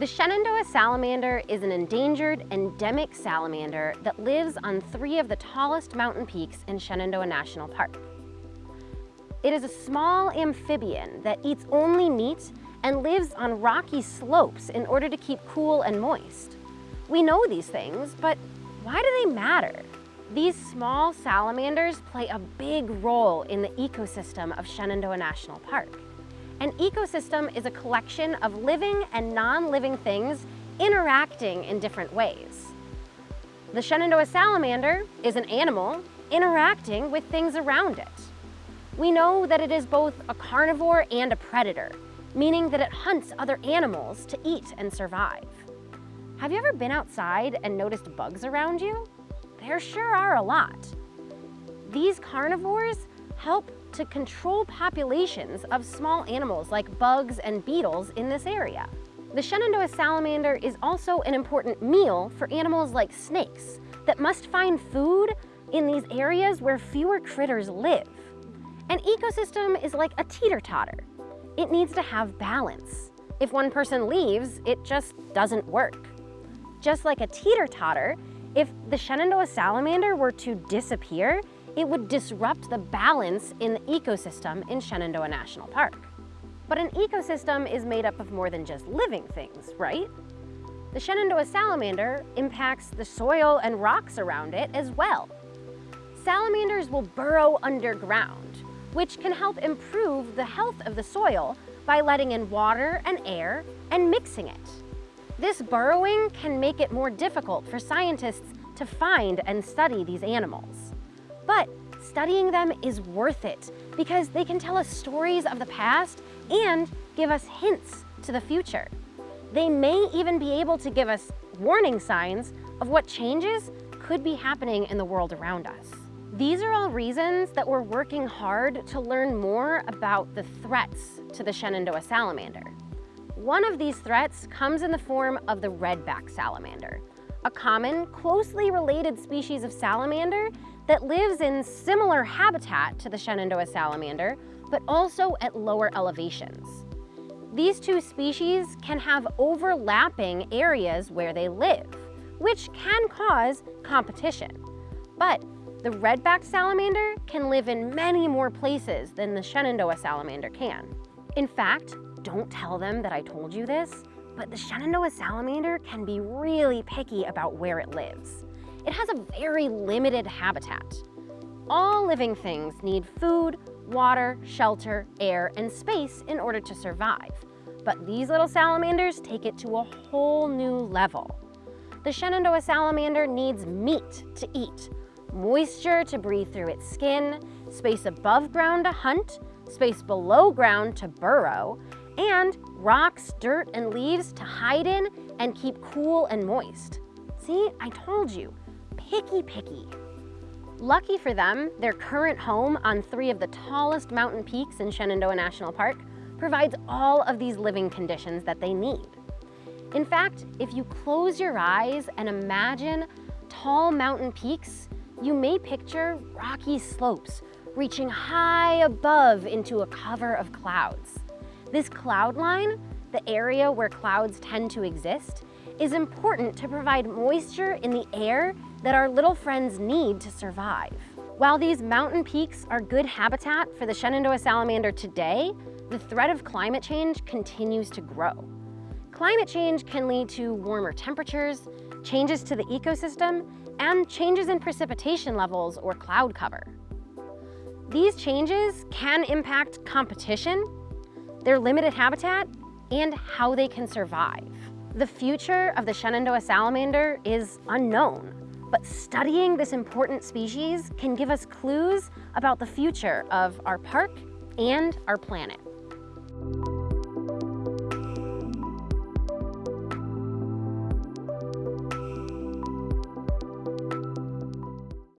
The Shenandoah salamander is an endangered endemic salamander that lives on three of the tallest mountain peaks in Shenandoah National Park. It is a small amphibian that eats only meat and lives on rocky slopes in order to keep cool and moist. We know these things, but why do they matter? These small salamanders play a big role in the ecosystem of Shenandoah National Park. An ecosystem is a collection of living and non-living things interacting in different ways. The Shenandoah salamander is an animal interacting with things around it. We know that it is both a carnivore and a predator, meaning that it hunts other animals to eat and survive. Have you ever been outside and noticed bugs around you? There sure are a lot. These carnivores help to control populations of small animals like bugs and beetles in this area. The Shenandoah salamander is also an important meal for animals like snakes that must find food in these areas where fewer critters live. An ecosystem is like a teeter-totter. It needs to have balance. If one person leaves, it just doesn't work. Just like a teeter-totter, if the Shenandoah salamander were to disappear, it would disrupt the balance in the ecosystem in Shenandoah National Park. But an ecosystem is made up of more than just living things, right? The Shenandoah salamander impacts the soil and rocks around it as well. Salamanders will burrow underground, which can help improve the health of the soil by letting in water and air and mixing it. This burrowing can make it more difficult for scientists to find and study these animals. But studying them is worth it because they can tell us stories of the past and give us hints to the future. They may even be able to give us warning signs of what changes could be happening in the world around us. These are all reasons that we're working hard to learn more about the threats to the Shenandoah salamander. One of these threats comes in the form of the redback salamander, a common, closely related species of salamander that lives in similar habitat to the Shenandoah salamander, but also at lower elevations. These two species can have overlapping areas where they live, which can cause competition. But the red-backed salamander can live in many more places than the Shenandoah salamander can. In fact, don't tell them that I told you this, but the Shenandoah salamander can be really picky about where it lives. It has a very limited habitat. All living things need food, water, shelter, air, and space in order to survive. But these little salamanders take it to a whole new level. The Shenandoah salamander needs meat to eat, moisture to breathe through its skin, space above ground to hunt, space below ground to burrow, and rocks, dirt, and leaves to hide in and keep cool and moist. See, I told you, picky picky. Lucky for them, their current home on three of the tallest mountain peaks in Shenandoah National Park provides all of these living conditions that they need. In fact, if you close your eyes and imagine tall mountain peaks, you may picture rocky slopes reaching high above into a cover of clouds. This cloud line, the area where clouds tend to exist, is important to provide moisture in the air that our little friends need to survive. While these mountain peaks are good habitat for the Shenandoah salamander today, the threat of climate change continues to grow. Climate change can lead to warmer temperatures, changes to the ecosystem, and changes in precipitation levels or cloud cover. These changes can impact competition, their limited habitat, and how they can survive. The future of the Shenandoah salamander is unknown, but studying this important species can give us clues about the future of our park and our planet.